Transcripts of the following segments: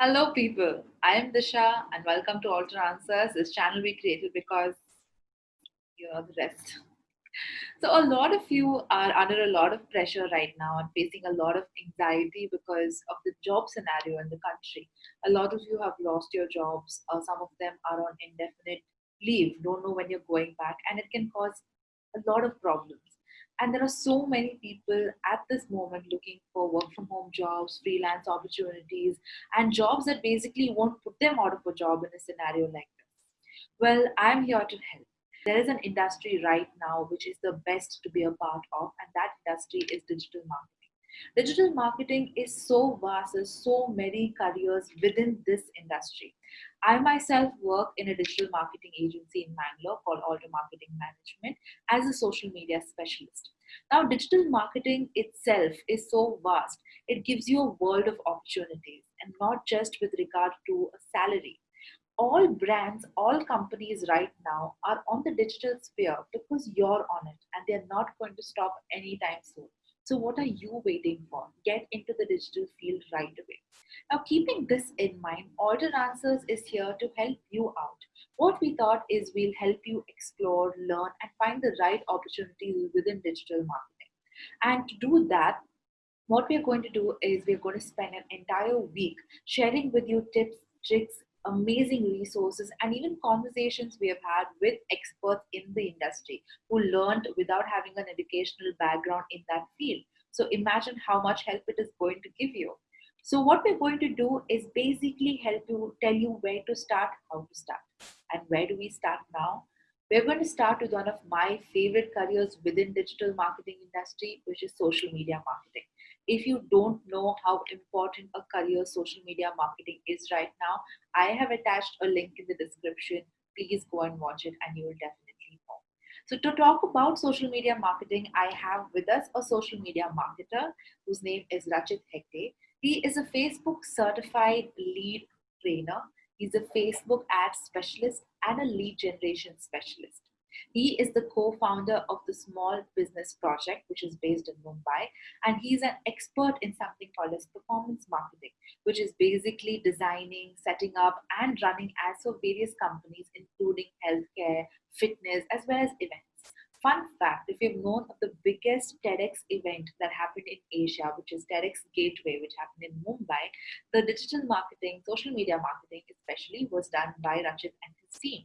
Hello, people. I am Disha, and welcome to Alter Answers. This channel we created because you know the rest. So, a lot of you are under a lot of pressure right now and facing a lot of anxiety because of the job scenario in the country. A lot of you have lost your jobs, uh, some of them are on indefinite leave, don't know when you're going back, and it can cause a lot of problems. And there are so many people at this moment looking for work from home jobs, freelance opportunities, and jobs that basically won't put them out of a job in a scenario like this. Well, I'm here to help. There is an industry right now which is the best to be a part of, and that industry is digital marketing. Digital marketing is so vast, there's so many careers within this industry. I myself work in a digital marketing agency in Bangalore called Alter Marketing Management as a social media specialist. Now, digital marketing itself is so vast, it gives you a world of opportunities and not just with regard to a salary. All brands, all companies right now are on the digital sphere because you're on it and they're not going to stop anytime soon. So, what are you waiting for? Get into the digital field right away. Now, keeping this in mind, Alter Answers is here to help you out. What we thought is we'll help you explore, learn, and find the right opportunities within digital marketing. And to do that, what we're going to do is we're going to spend an entire week sharing with you tips, tricks, amazing resources, and even conversations we have had with experts in the industry who learned without having an educational background in that field. So imagine how much help it is going to give you. So what we're going to do is basically help you tell you where to start, how to start. And where do we start now? We're going to start with one of my favorite careers within digital marketing industry, which is social media marketing. If you don't know how important a career social media marketing is right now, I have attached a link in the description. Please go and watch it and you will definitely know. So to talk about social media marketing, I have with us a social media marketer whose name is Rachit Hegde. He is a Facebook certified lead trainer. He's a Facebook ad specialist and a lead generation specialist. He is the co-founder of the Small Business Project, which is based in Mumbai, and he's an expert in something called as performance marketing, which is basically designing, setting up, and running ads for various companies, including healthcare, fitness, as well as events. Fun fact if you've known of the biggest TEDx event that happened in Asia, which is TEDx Gateway, which happened in Mumbai, the digital marketing, social media marketing especially, was done by Rachit and his team.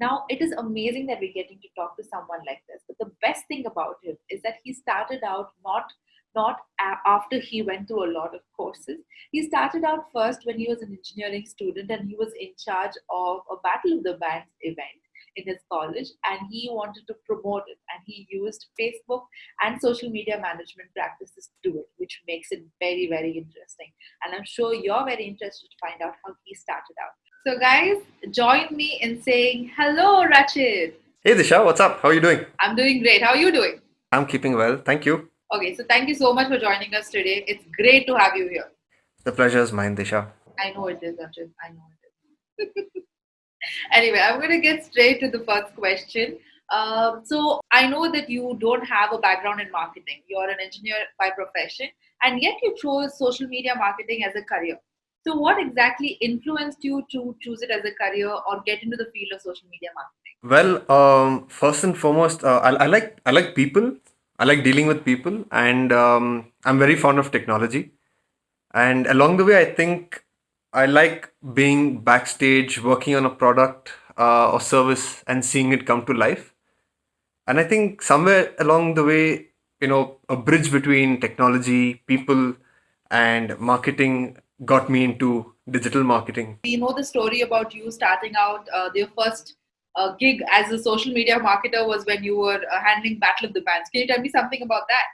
Now, it is amazing that we're getting to talk to someone like this. But the best thing about him is that he started out not not after he went through a lot of courses. He started out first when he was an engineering student and he was in charge of a Battle of the Bands event in his college and he wanted to promote it and he used facebook and social media management practices to do it which makes it very very interesting and i'm sure you're very interested to find out how he started out so guys join me in saying hello rachit hey disha what's up? How are you doing? I'm doing great. How are you doing? I'm keeping well. Thank you. Okay so thank you so much for joining us today. It's great to have you here. The pleasure is mine disha. I know it is rachit i know it is. Anyway, I'm going to get straight to the first question. Um, so I know that you don't have a background in marketing. You're an engineer by profession, and yet you chose social media marketing as a career. So what exactly influenced you to choose it as a career or get into the field of social media marketing? Well, um, first and foremost, uh, I, I like I like people. I like dealing with people, and um, I'm very fond of technology. And along the way, I think I like being backstage, working on a product uh, or service and seeing it come to life. And I think somewhere along the way, you know, a bridge between technology, people, and marketing got me into digital marketing. We know the story about you starting out. Uh, your first uh, gig as a social media marketer was when you were uh, handling Battle of the Bands. Can you tell me something about that?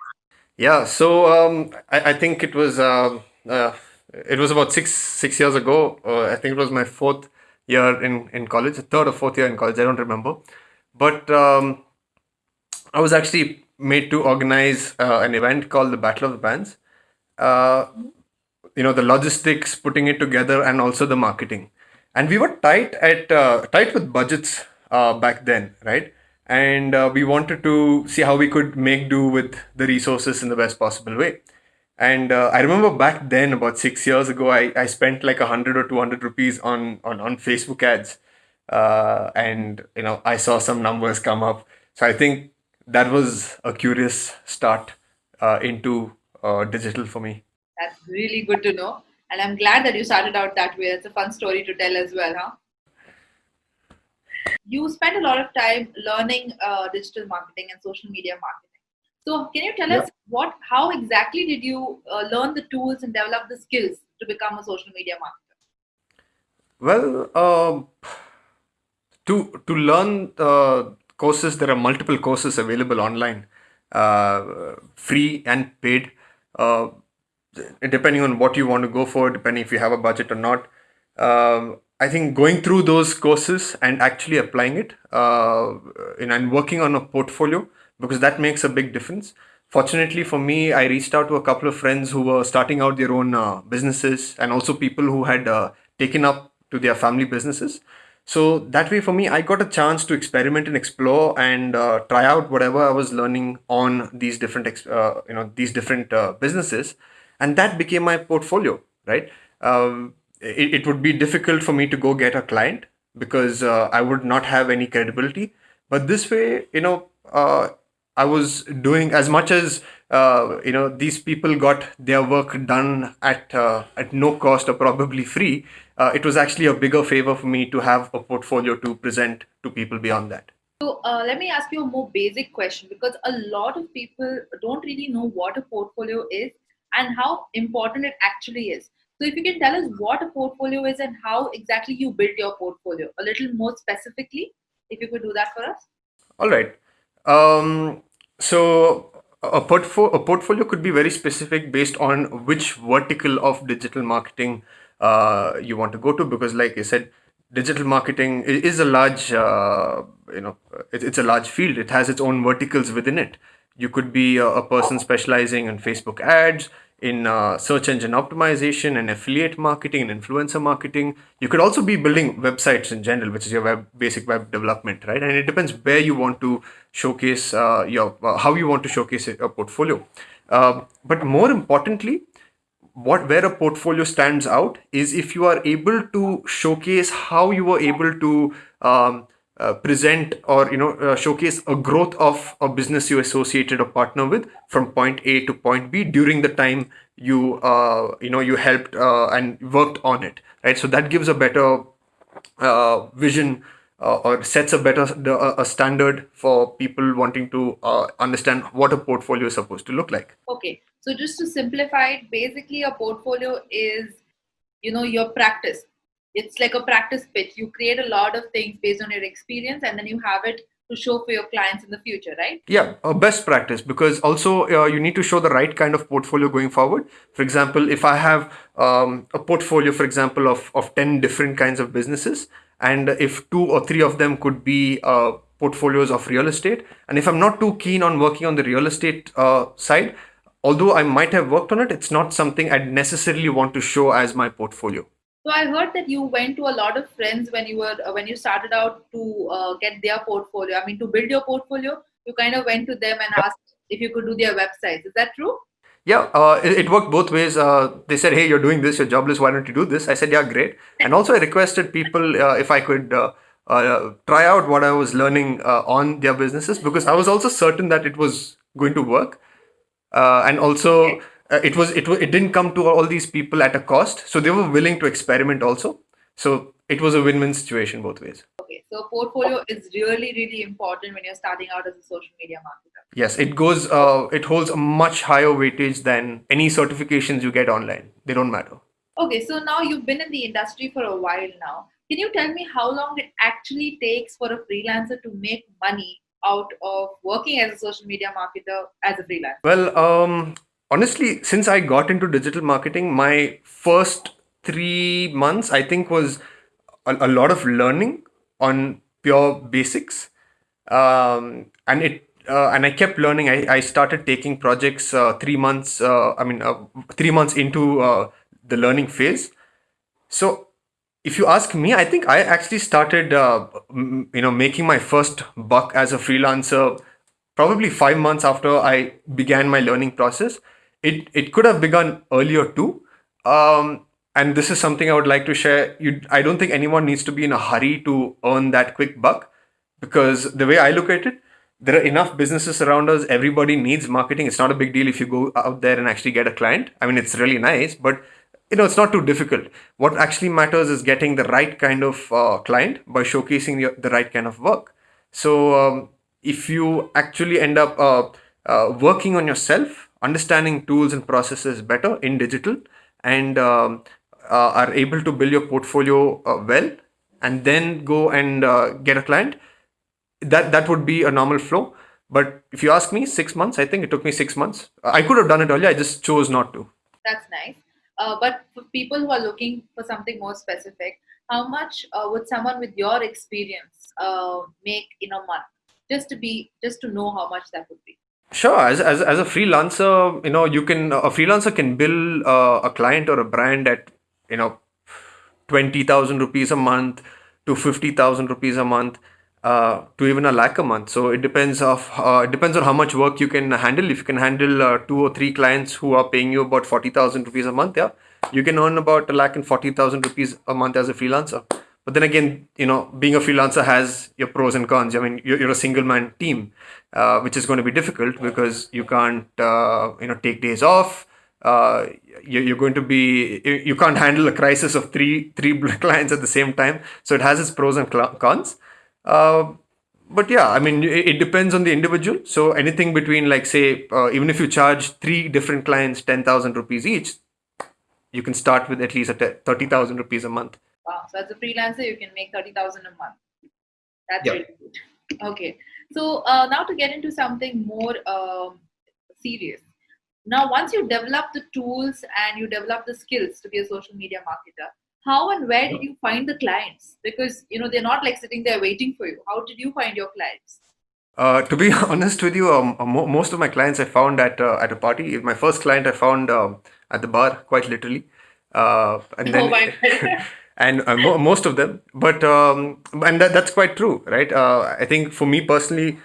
Yeah, so um, I, I, think it was uh, uh, it was about six six years ago. Uh, I think it was my fourth year in in college, third or fourth year in college. I don't remember, but um, I was actually made to organize uh, an event called the Battle of the Bands. Uh, you know the logistics, putting it together, and also the marketing. And we were tight at uh, tight with budgets uh, back then, right? And uh, we wanted to see how we could make do with the resources in the best possible way And uh, I remember back then, about six years ago, I, I spent like a hundred or two hundred rupees on, on on Facebook ads, uh, and you know I saw some numbers come up. So I think that was a curious start uh, into digital for me. That's really good to know. And I'm glad that you started out that way. It's a fun story to tell as well, huh? You spent a lot of time learning uh, digital marketing and social media marketing. So, can you tell us what, how exactly did you uh, learn the tools and develop the skills to become a social media marketer? Well, um, to to learn uh, courses, there are multiple courses available online, uh, free and paid, uh, depending on what you want to go for, depending if you have a budget or not. Um, I think going through those courses and actually applying it, uh, and, working on a portfolio because that makes a big difference. Fortunately for me, I reached out to a couple of friends who were starting out their own uh, businesses and also people who had uh, taken up to their family businesses. So that way, for me, I got a chance to experiment and explore and uh, try out whatever I was learning on these different, uh, you know, these different uh, businesses, and that became my portfolio. Right? Um, it, it would be difficult for me to go get a client because uh, I would not have any credibility. But this way, you know, uh, I was doing as much as uh, you know these people got their work done at uh, at no cost or probably free. Uh, it was actually a bigger favor for me to have a portfolio to present to people beyond that. So, uh, let me ask you a more basic question because a lot of people don't really know what a portfolio is and how important it actually is. So, if you can tell us what a portfolio is and how exactly you built your portfolio a little more specifically, if you could do that for us. All right. Um, so a portfolio a portfolio could be very specific based on which vertical of digital marketing uh, you want to go to because, like I said, digital marketing is a large uh, you know it, it's a large field. It has its own verticals within it. You could be a person specializing in Facebook ads, in uh, search engine optimization, and affiliate marketing, and influencer marketing. You could also be building websites in general, which is your web basic web development, right? And it depends where you want to showcase uh, your uh, how you want to showcase your portfolio. Um but more importantly, what where a portfolio stands out is if you are able to showcase how you were able to um, uh, present or you know uh, showcase a growth of a business you associated or partner with from point A to point B during the time you uh, you know you helped uh, and worked on it right? So that gives a better uh, vision or sets a better a standard for people wanting to understand what a portfolio is supposed to look like. Okay, so just to simplify it, basically, a portfolio is you know your practice. It's like a practice pitch. You create a lot of things based on your experience, and then you have it to show for your clients in the future, right? Yeah, a best practice because also uh, you need to show the right kind of portfolio going forward. For example, if I have um, a portfolio, for example, of, of 10 different kinds of businesses, and if two or three of them could be uh, portfolios of real estate, and if I'm not too keen on working on the real estate uh, side, although I might have worked on it, it's not something I'd necessarily want to show as my portfolio. So I heard that you went to a lot of friends when you were uh, when you started out to uh, get their portfolio. I mean, to build your portfolio, you kind of went to them and asked if you could do their websites. Is that true? Yeah, uh, it, it worked both ways. Uh, they said, "Hey, you're doing this. You're jobless. Why don't you do this?" I said, "Yeah, great." And also, I requested people uh, if I could uh, uh, try out what I was learning uh, on their businesses because I was also certain that it was going to work. Uh, and also. Uh, it was it it didn't come to all these people at a cost, so they were willing to experiment also. So it was a win-win situation both ways. Okay, so portfolio is really really important when you're starting out as a social media marketer. Yes, it goes. Uh, it holds a much higher weightage than any certifications you get online. They don't matter. Okay, so now you've been in the industry for a while now. Can you tell me how long it actually takes for a freelancer to make money out of working as a social media marketer as a freelancer? Well, um, honestly, since I got into digital marketing, my first three months, I think, was a, a lot of learning on pure basics. Um, and it uh, and I kept learning. I, I started taking projects uh, three months. Uh, I mean, uh, three months into uh, the learning phase. So if you ask me, I think I actually started, uh, m- you know, making my first buck as a freelancer probably five months after I began my learning process. It it could have begun earlier too. Um, and this is something I would like to share. You, I don't think anyone needs to be in a hurry to earn that quick buck, because the way I look at it, there are enough businesses around us. Everybody needs marketing. It's not a big deal if you go out there and actually get a client. I mean, it's really nice, but you know, it's not too difficult. What actually matters is getting the right kind of uh, client by showcasing the, the right kind of work. So um, if you actually end up uh, uh, working on yourself, understanding tools and processes better in digital, and um, uh, are able to build your portfolio uh, well, and then go and uh, get a client, that that would be a normal flow. But if you ask me, six months. I think it took me six months. I could have done it earlier. I just chose not to. That's nice. Uh, but for people who are looking for something more specific, how much uh, would someone with your experience uh, make in a month? Just to be, just to know how much that would be. Sure, as, as, as a freelancer, you know, you can a freelancer can bill uh, a client or a brand at you know twenty thousand rupees a month to fifty thousand rupees a month uh, to even a lakh a month. So it depends of uh, it depends on how much work you can handle. If you can handle uh, two or three clients who are paying you about forty thousand rupees a month, yeah, you can earn about a lakh and forty thousand rupees a month as a freelancer. But then again, you know, being a freelancer has your pros and cons. I mean, you're, you're a single man team, uh, which is going to be difficult because you can't, uh, you know, take days off. Uh, you're, going to be, you, can't handle a crisis of three three clients at the same time. So it has its pros and cons. Uh, but yeah, I mean, it, depends on the individual. So anything between, like, say, uh, even if you charge three different clients ten thousand rupees each, you can start with at least a t- thirty thousand rupees a month. Wow. So as a freelancer, you can make 30,000 a month. That's Yeah. really good. Okay. So uh, now to get into something more um, serious. Now, once you develop the tools and you develop the skills to be a social media marketer, how and where did you find the clients? Because you know they're not like sitting there waiting for you. How did you find your clients? Uh, to be honest with you, um, uh, most of my clients I found at uh, at a party. My first client I found um, at the bar, quite literally, uh, and Oh then my God. And uh, mo- most of them. But um, and that, that's quite true, right? Uh, I think for me personally,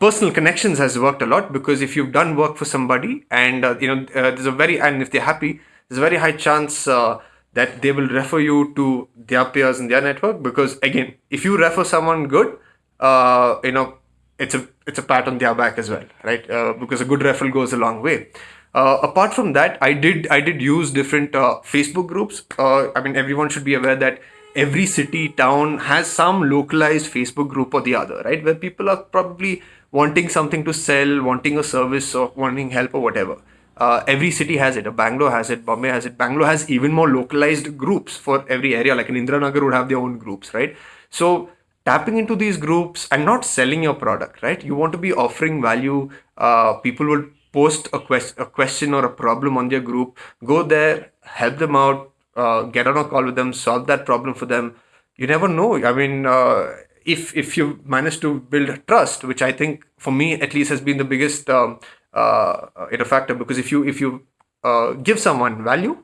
personal connections has worked a lot because if you've done work for somebody and uh, you know uh, there's a very and if they're happy, there's a very high chance uh, that they will refer you to their peers in their network because again, if you refer someone good, uh, you know it's a it's a pat on their back as well, right? Because a good referral goes a long way. Uh, apart from that, I did I did use different uh, Facebook groups. Uh, I mean, everyone should be aware that every city town has some localized Facebook group or the other, right? Where people are probably wanting something to sell, wanting a service, or wanting help or whatever. Uh, every city has it. Uh, Bangalore has it. Bombay has it. Bangalore has even more localized groups for every area. Like in Indiranagar would have their own groups, right? So tapping into these groups and not selling your product, right? You want to be offering value. Uh, people will post a, quest- a question or a problem on their group. Go there, help them out, uh, get on a call with them, solve that problem for them. You never know. I mean, uh, if if you manage to build trust, which I think for me at least has been the biggest um, uh, factor, because if you if you uh, give someone value,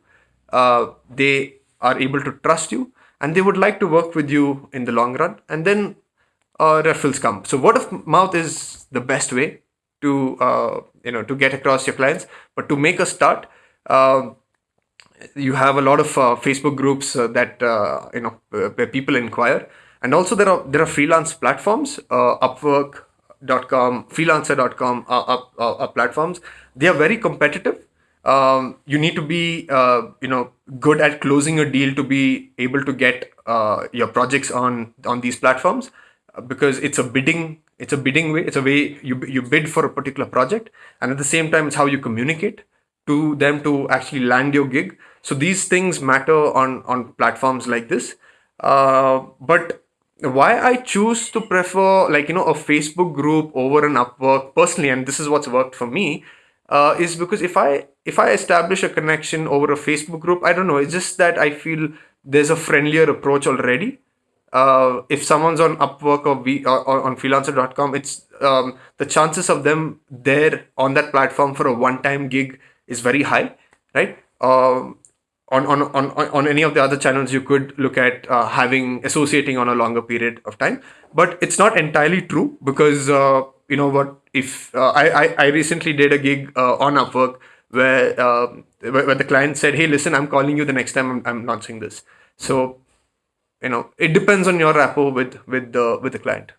uh, they are able to trust you and they would like to work with you in the long run and then uh, referrals come so word of mouth is the best way to uh, you know to get across your clients. But to make a start um you have a lot of uh, facebook groups uh, that uh, you know uh, where people inquire. And also there are there are freelance platforms uh, upwork.com freelancer.com are, are, platforms. They are very competitive. Um, you need to be uh, you know good at closing a deal to be able to get uh, your projects on on these platforms uh, because it's a bidding it's a bidding way it's a way you you bid for a particular project and at the same time it's how you communicate to them to actually land your gig so these things matter on on platforms like this uh, but why I choose to prefer like you know a Facebook group over an Upwork personally, and this is what's worked for me, uh, is because if I if I establish a connection over a Facebook group, I don't know, it's just that I feel there's a friendlier approach already. Uh, if someone's on Upwork or, we, or, or on freelancer.com, it's um, the chances of them there on that platform for a one-time gig is very high, right? Um, on, on, on, on any of the other channels you could look at uh, having associating on a longer period of time but it's not entirely true because uh, you know what if uh, I, I i recently did a gig uh, on upwork where, uh, where where the client said, "Hey, listen, I'm calling you the next time I'm, I'm launching this." So, you know, it depends on your rapport with with the with the client.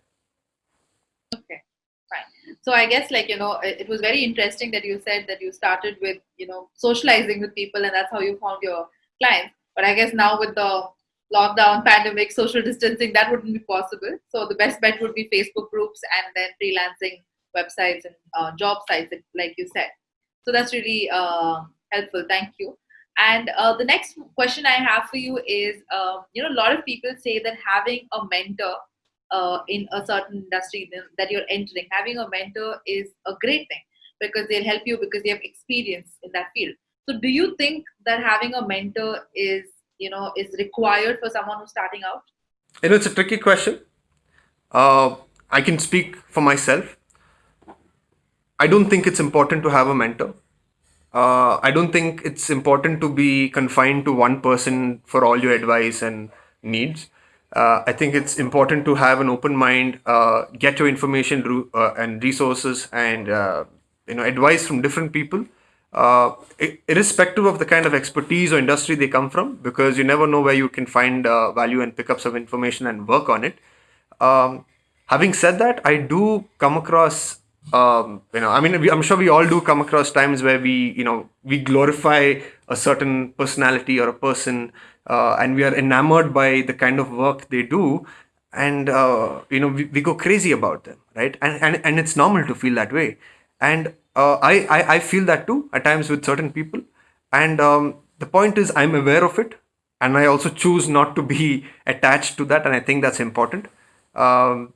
Okay, fine. So I guess like you know, it, it was very interesting that you said that you started with you know socializing with people, and that's how you found your clients. But I guess now with the lockdown, pandemic, social distancing, that wouldn't be possible. So the best bet would be Facebook groups and then freelancing websites and uh, job sites, like you said. So that's really uh, helpful. Thank you. And uh, the next question I have for you is, um, you know, a lot of people say that having a mentor uh, in a certain industry that you're entering, having a mentor is a great thing because they'll help you because they have experience in that field. So, do you think that having a mentor is, you know, is required for someone who's starting out? You know, it's a tricky question. Uh, I can speak for myself. I don't think it's important to have a mentor. Uh, I don't think it's important to be confined to one person for all your advice and needs. Uh, I think it's important to have an open mind, uh, get your information uh, and resources and uh, you know advice from different people, uh, irrespective of the kind of expertise or industry they come from, because you never know where you can find value and pick up some information and work on it. Um, having said that, I do come across, um, you know, I mean, I'm sure we all do come across times where we, you know, we glorify a certain personality or a person, uh, and we are enamored by the kind of work they do, and uh, you know, we, we go crazy about them, right? And and and it's normal to feel that way, and uh, I, I I feel that too at times with certain people, and um, the point is I'm aware of it, and I also choose not to be attached to that, and I think that's important. Um,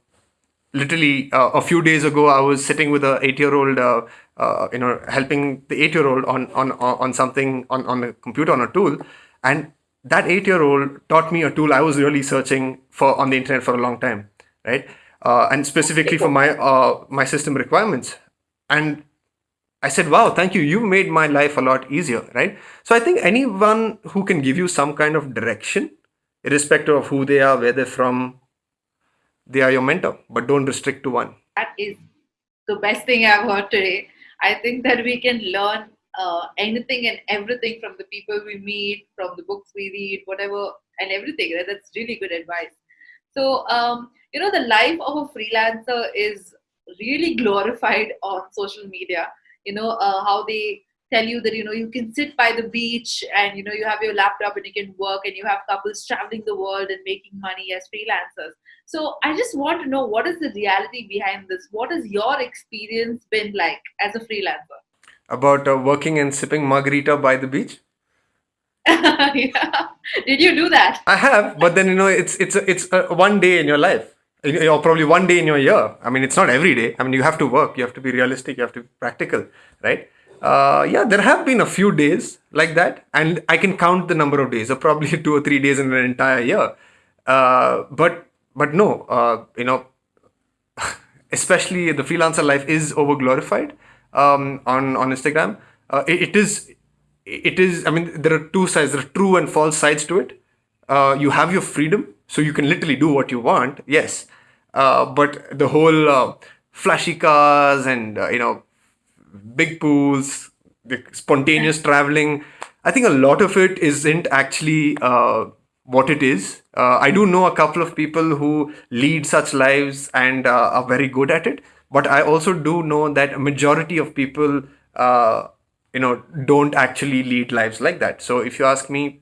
literally uh, a few days ago i was sitting with a 8 year old uh, uh, you know helping the 8 year old on on on something on on a computer on a tool and that 8 year old taught me a tool i was really searching for on the internet for a long time right uh, and specifically for my uh, my system requirements and I said, wow, thank you. You made my life a lot easier, right? So I think anyone who can give you some kind of direction, irrespective of who they are, where they're from, they are your mentor, but don't restrict to one. That is the best thing I've heard today. I think that we can learn uh, anything and everything from the people we meet, from the books we read, whatever, and everything. Right? That's really good advice. So, um, you know, the life of a freelancer is really glorified on social media. You know, uh, how they tell you that, you know, you can sit by the beach and, you know, you have your laptop and you can work and you have couples traveling the world and making money as freelancers. So I just want to know what is the reality behind this? What has your experience been like as a freelancer? About uh, working and sipping margarita by the beach. yeah. Did you do that? I have, but then you know, it's it's a, it's a one day in your life, or probably one day in your year. I mean, it's not every day. I mean, you have to work. You have to be realistic. You have to be practical, right? Uh, yeah, there have been a few days like that, and I can count the number of days. Or probably two or three days in an entire year. Uh, but but no, uh, you know, especially the freelancer life is over glorified um, on on Instagram. Uh, it, it is it is. I mean, there are two sides. There are true and false sides to it. Uh, you have your freedom, so you can literally do what you want. Yes, uh, but the whole flashy cars and you know big pools, the spontaneous traveling. I think a lot of it isn't actually uh, what it is. Uh, I do know a couple of people who lead such lives and uh, are very good at it, but I also do know that a majority of people, uh, you know, don't actually lead lives like that. So if you ask me,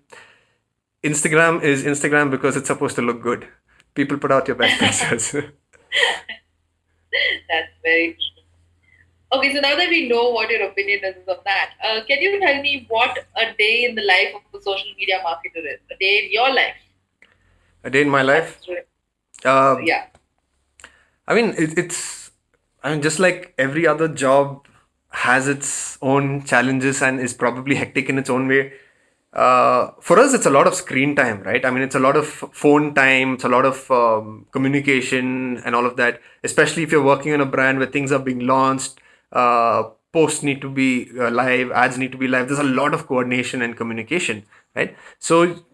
Instagram is Instagram because it's supposed to look good. People put out your best pictures. That's very true. Okay, so now that we know what your opinion is on that, uh, can you tell me what a day in the life of a social media marketer is? A day in your life. a day in my life. Uh, Yeah. I mean, it, it's, I mean, just like every other job has its own challenges and is probably hectic in its own way. Uh, for us, it's a lot of screen time, right? I mean, it's a lot of phone time, it's a lot of um, communication and all of that, especially if you're working on a brand where things are being launched, uh, posts need to be uh, live, ads need to be live. There's a lot of coordination and communication, right? So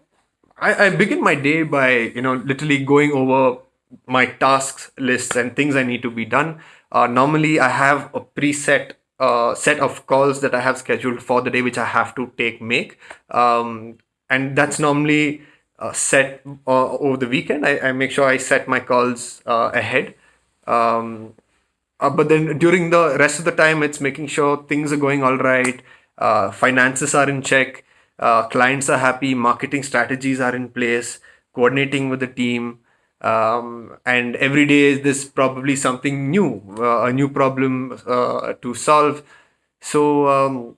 I, I begin my day by you know literally going over my tasks lists and things I need to be done. Uh, normally, I have a preset uh, set of calls that I have scheduled for the day, which I have to take make, um, and that's normally uh, set uh, over the weekend. I, I make sure I set my calls uh, ahead. Um, uh, but then during the rest of the time, it's making sure things are going all right, uh, finances are in check, uh, clients are happy, marketing strategies are in place, coordinating with the team. Um, and every day is this probably something new, uh, a new problem uh, to solve. So um,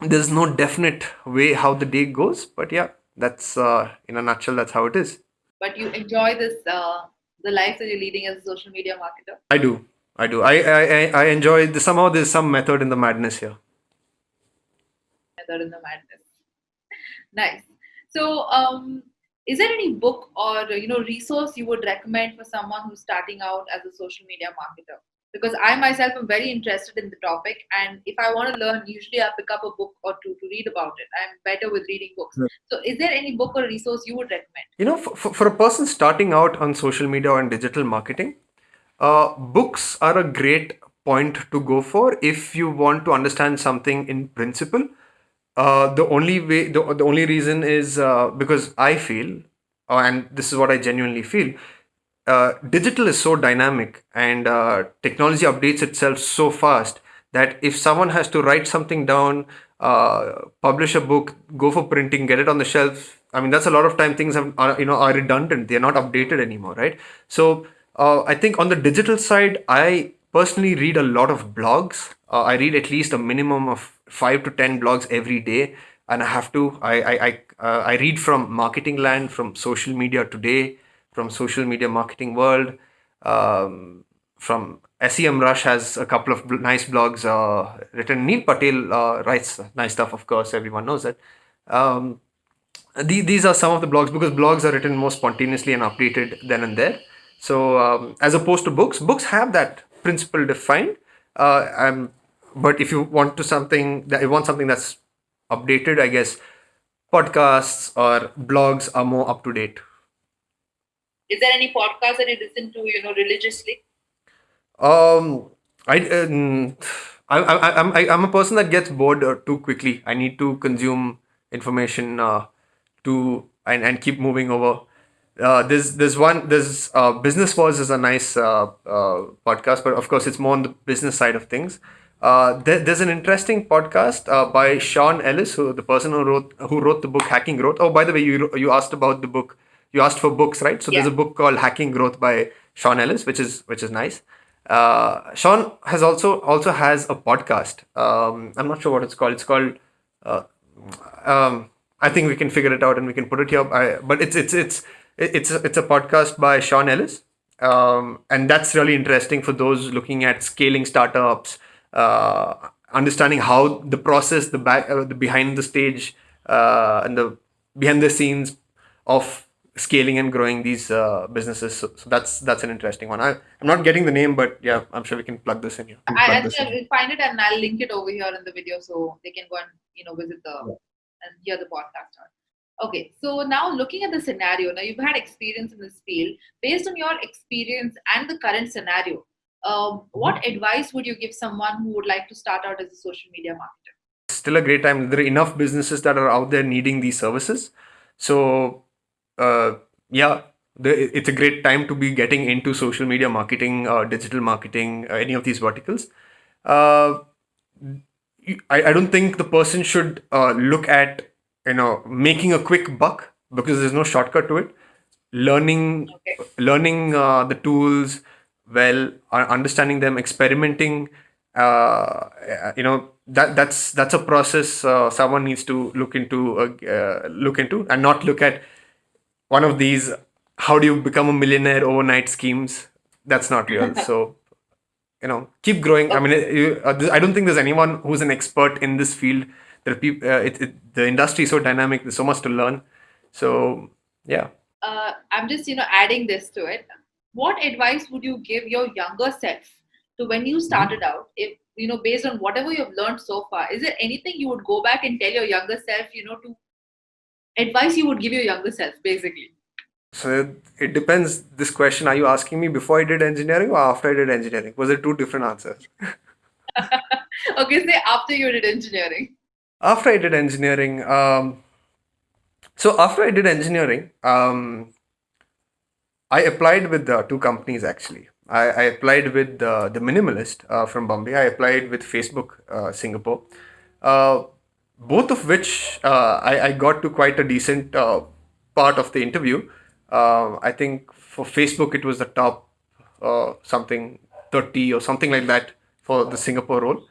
there's no definite way how the day goes, but yeah, that's uh, in a nutshell, that's how it is. But you enjoy this, uh, the life that you're leading as a social media marketer. I do. I do. I I, I- I enjoy the, somehow there's some method in the madness here. Method in the madness. Nice. So, um, is there any book or you know resource you would recommend for someone who's starting out as a social media marketer? Because I myself am very interested in the topic, and if I want to learn, usually I pick up a book or two to read about it. I'm better with reading books. Right. So, is there any book or resource you would recommend? You know, for, for, for a person starting out on social media and digital marketing, uh, books are a great point to go for if you want to understand something in principle. Uh, the only way, the, the only reason is uh, because I feel, uh, and this is what I genuinely feel, uh, digital is so dynamic and uh, technology updates itself so fast that if someone has to write something down, publish a book, go for printing, get it on the shelf, I mean that's a lot of time things have, are you know are redundant. They're not updated anymore, right? So uh, I think on the digital side, I personally read a lot of blogs. Uh, I read at least a minimum of five to ten blogs every day, and I have to. I I I, uh, I read from Marketing Land, from Social Media Today, from Social Media Marketing World, um, from SEMrush has a couple of nice blogs uh, written. Neil Patel uh, writes nice stuff, of course. Everyone knows that. Um, the, these are some of the blogs because blogs are written more spontaneously and updated then and there. So um, as opposed to books, books have that principle defined. Uh, um, but if you want to something that you want something that's updated, I guess podcasts or blogs are more up to date. Is there any podcast that you listen to, you know, religiously? Um, I, um, I, I, I'm, I, I'm a person that gets bored uh, too quickly. I need to consume information uh, to and, and keep moving over. Uh, there's there's one there's uh, business wars is a nice uh, uh, podcast, but of course it's more on the business side of things. Uh, there, there's an interesting podcast uh, by Sean Ellis, who the person who wrote who wrote the book Hacking Growth. Oh, by the way, you you asked about the book. You asked for books, right? So there's a book called Hacking Growth by Sean Ellis, which is which is nice. Uh, Sean has also also has a podcast. Um, I'm not sure what it's called. It's called. Uh, um, I think we can figure it out and we can put it here. I, but it's it's it's it's a, it's a podcast by Sean Ellis, um, and that's really interesting for those looking at scaling startups, uh, understanding how the process, the back, uh, the behind the stage, uh, and the behind the scenes of scaling and growing these uh, businesses. So, so that's that's an interesting one. I, I'm not getting the name, but yeah, I'm sure we can plug this in here. I, Plug I this think in. I'll find it and I'll link it over here in the video so they can go and you know visit the and hear the podcast. on. Okay, so now looking at the scenario, now you've had experience in this field. Based on your experience and the current scenario, um, what advice would you give someone who would like to start out as a social media marketer? still a great time. There are enough businesses that are out there needing these services. So, uh, yeah, the, it's a great time to be getting into social media marketing, uh, digital marketing, uh, any of these verticals. Uh, I, I don't think the person should uh, look at you know making a quick buck because there's no shortcut to it. Learning Okay. learning uh, the tools well, uh, understanding them, experimenting. Uh, you know that that's that's a process uh, someone needs to look into uh, uh, look into and not look at one of these how do you become a millionaire overnight schemes that's not real so you know keep growing i mean you, uh, i don't think there's anyone who's an expert in this field there are people uh, it, it, the industry is so dynamic there's so much to learn so yeah Uh, I'm just you know adding this to it. What advice would you give your younger self to when you started out? If you know based on whatever you've learned so far, is there anything you would go back and tell your younger self? You know to advice you would give your younger self basically. so it depends this question are you asking me before i did engineering or after i did engineering was it two different answers okay, say after you did engineering. After I did engineering, um, so after I did engineering, um, I applied with uh, two companies actually. I, I applied with uh, the Minimalist uh, from Bombay. I applied with Facebook uh, Singapore. Uh, both of which uh, I, I got to quite a decent part of the interview. Uh, I think for Facebook it was the top something 30 or something like that for the Singapore role.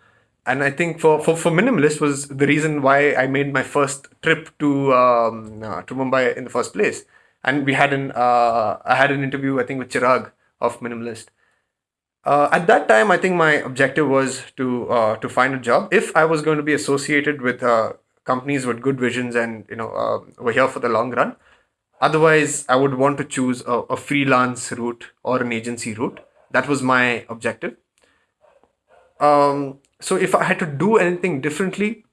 And I think for, for, for Minimalist was the reason why I made my first trip to um, uh, to Mumbai in the first place. And we had an uh, I had an interview I think with Chirag of Minimalist. Uh, at that time, I think my objective was to uh, to find a job. If I was going to be associated with uh, companies with good visions and you know uh, were here for the long run, otherwise I would want to choose a, a freelance route or an agency route. That was my objective. Um, so if I had to do anything differently,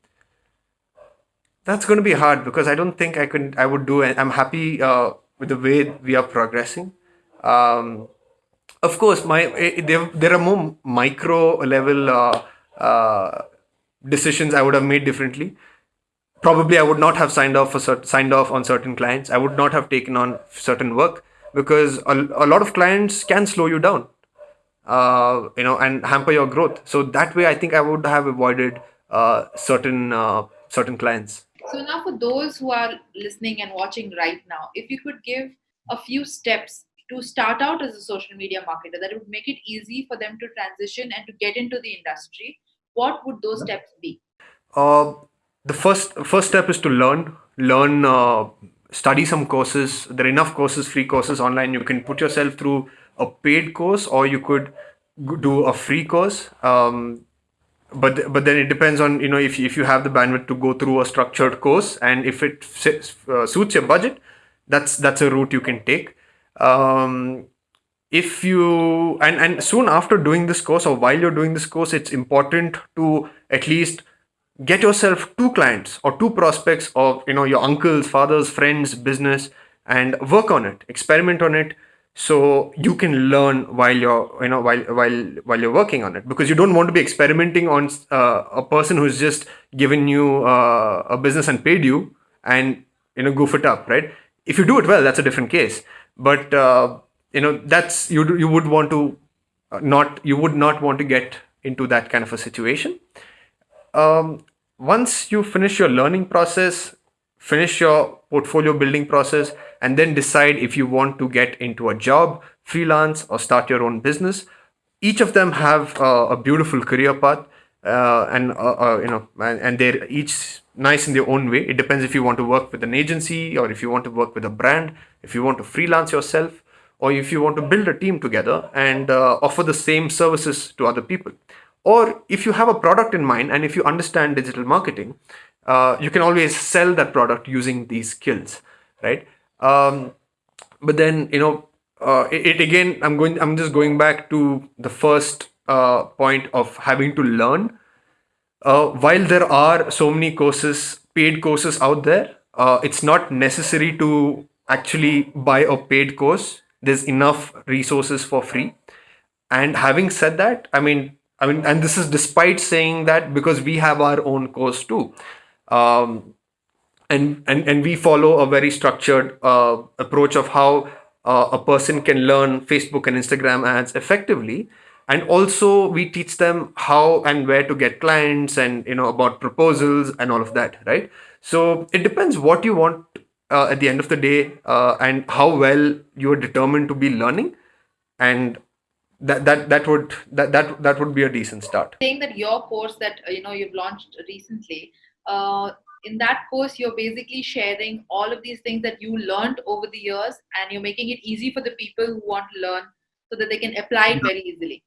that's going to be hard because I don't think I can. I would do. I'm happy uh, with the way we are progressing. Um, of course, my eh, there there are more micro level uh, uh, decisions I would have made differently. Probably, I would not have signed off for cert- signed off on certain clients. I would not have taken on certain work because a, a lot of clients can slow you down, uh, you know, and hamper your growth. So that way, I think I would have avoided uh, certain uh, certain clients. So now, for those who are listening and watching right now, if you could give a few steps to start out as a social media marketer that would make it easy for them to transition and to get into the industry, what would those steps be? Uh, the first first step is to learn learn uh, study some courses there are enough courses free courses online you can put yourself through a paid course or you could do a free course um, but but then it depends on you know if, if you have the bandwidth to go through a structured course and if it uh, suits your budget that's that's a route you can take. Um, if you and and soon after doing this course or while you're doing this course it's important to at least get yourself two clients or two prospects of you know your uncles fathers friends business and work on it experiment on it so you can learn while you're you know while while while you're working on it because you don't want to be experimenting on uh, a person who's just given you uh, a business and paid you and you know goof it up right? If you do it well that's a different case. But uh, you know that's you you would want to uh, not you would not want to get into that kind of a situation. Um, once you finish your learning process, finish your portfolio building process, and then decide if you want to get into a job, freelance, or start your own business, each of them have uh, a beautiful career path, uh, and uh, uh, you know, and, and they're each nice in their own way. It depends if you want to work with an agency or if you want to work with a brand, if you want to freelance yourself, or if you want to build a team together and uh, offer the same services to other people. Or if you have a product in mind and if you understand digital marketing uh, you can always sell that product using these skills right um, but then you know uh, it, it again i'm going i'm just going back to the first uh, point of having to learn. Uh, while there are so many courses paid courses out there uh, it's not necessary to actually buy a paid course. There's enough resources for free. And having said that i mean i mean and this is despite saying that because we have our own course too. Um, and and and we follow a very structured uh, approach of how uh, a person can learn facebook and instagram ads effectively. And also we teach them how and where to get clients and you know about proposals and all of that right? So it depends what you want uh, at the end of the day uh, and how well you are determined to be learning. And that that that would that that that would be a decent start. Saying that your course that you know you've launched recently uh, in that course you're basically sharing all of these things that you learned over the years and you're making it easy for the people who want to learn so that they can apply it very easily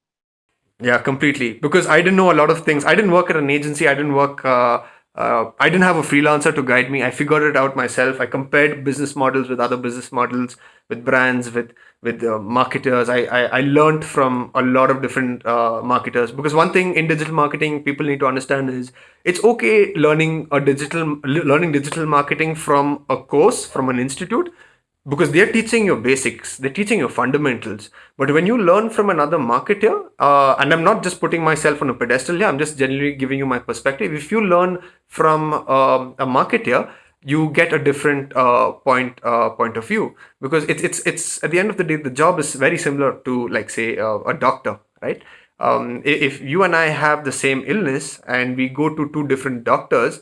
Yeah, completely. Because I didn't know a lot of things. I didn't work at an agency. I didn't work. Uh, uh, I didn't have a freelancer to guide me. I figured it out myself. I compared business models with other business models, with brands, with with uh, marketers. I, I I learned from a lot of different uh, marketers. Because one thing in digital marketing, people need to understand is it's okay learning a digital learning digital marketing from a course from an institute because they're teaching your basics, they're teaching your fundamentals. But when you learn from another marketer, uh, and I'm not just putting myself on a pedestal here, I'm just generally giving you my perspective. If you learn from um, a marketer, you get a different uh, point uh, point of view because it's it's it's at the end of the day the job is very similar to like say uh, a doctor right um, if you and I have the same illness and we go to two different doctors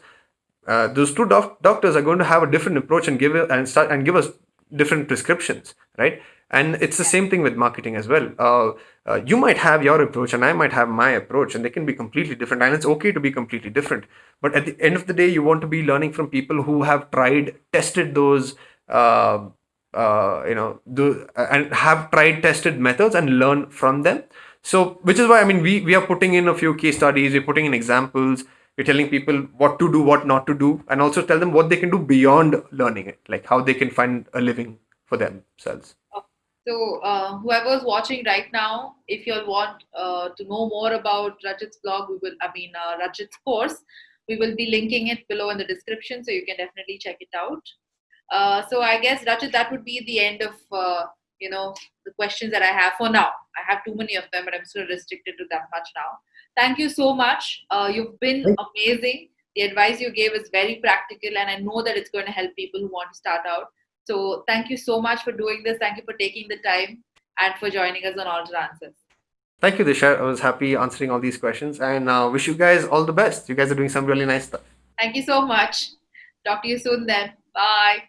uh, those two doc- doctors are going to have a different approach and give it and start and give us different prescriptions right? And it's the same thing with marketing as well. Uh, uh, you might have your approach and i might have my approach and they can be completely different and it's okay to be completely different. But at the end of the day you want to be learning from people who have tried tested those uh, uh, you know do, and have tried tested methods and learn from them. So which is why i mean we we are putting in a few case studies we're putting in examples you're telling people what to do what not to do and also tell them what they can do beyond learning it like how they can find a living for themselves. So uh, whoever's watching right now if you want uh, to know more about rajit's blog we will i mean uh, rajit's course we will be linking it below in the description so you can definitely check it out. Uh, so i guess rajit that would be the end of uh, you know the questions that i have for now. I have too many of them but i'm still restricted to that much now Thank you so much. Uh, you've been amazing. The advice you gave is very practical, and I know that it's going to help people who want to start out. So, thank you so much for doing this. Thank you for taking the time and for joining us on Alter Answers. Thank you, Disha. I was happy answering all these questions and uh, wish you guys all the best. You guys are doing some really nice stuff. Thank you so much. Talk to you soon then. Bye.